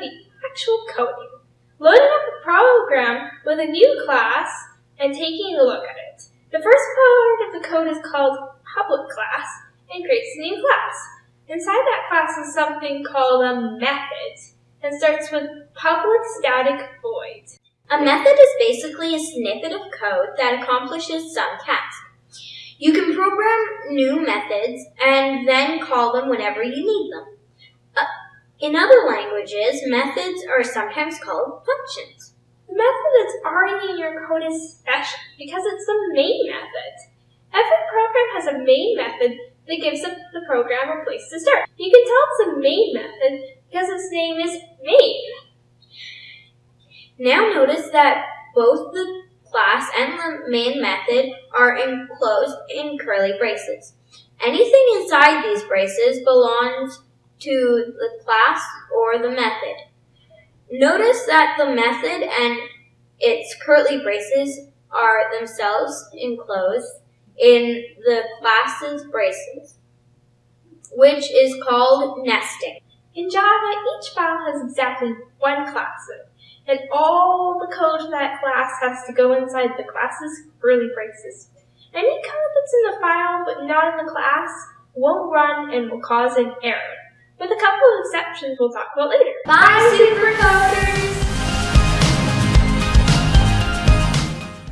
the actual coding. Loading up the program with a new class and taking a look at it. The first part of the code is called public class and creates a new class. Inside that class is something called a method and starts with public static void. A method is basically a snippet of code that accomplishes some task. You can program new methods and then call them whenever you need them. In other languages, methods are sometimes called functions. The method that's already in your code is special because it's the main method. Every program has a main method that gives the program a place to start. You can tell it's a main method because its name is main. Now notice that both the class and the main method are enclosed in curly braces. Anything inside these braces belongs to the class or the method. Notice that the method and its curly braces are themselves enclosed in the class's braces, which is called nesting. In Java, each file has exactly one class and all the code for that class has to go inside the class's curly braces. Any code that's in the file but not in the class won't run and will cause an error, with a couple of exceptions we'll talk about later. Bye, Supercoders!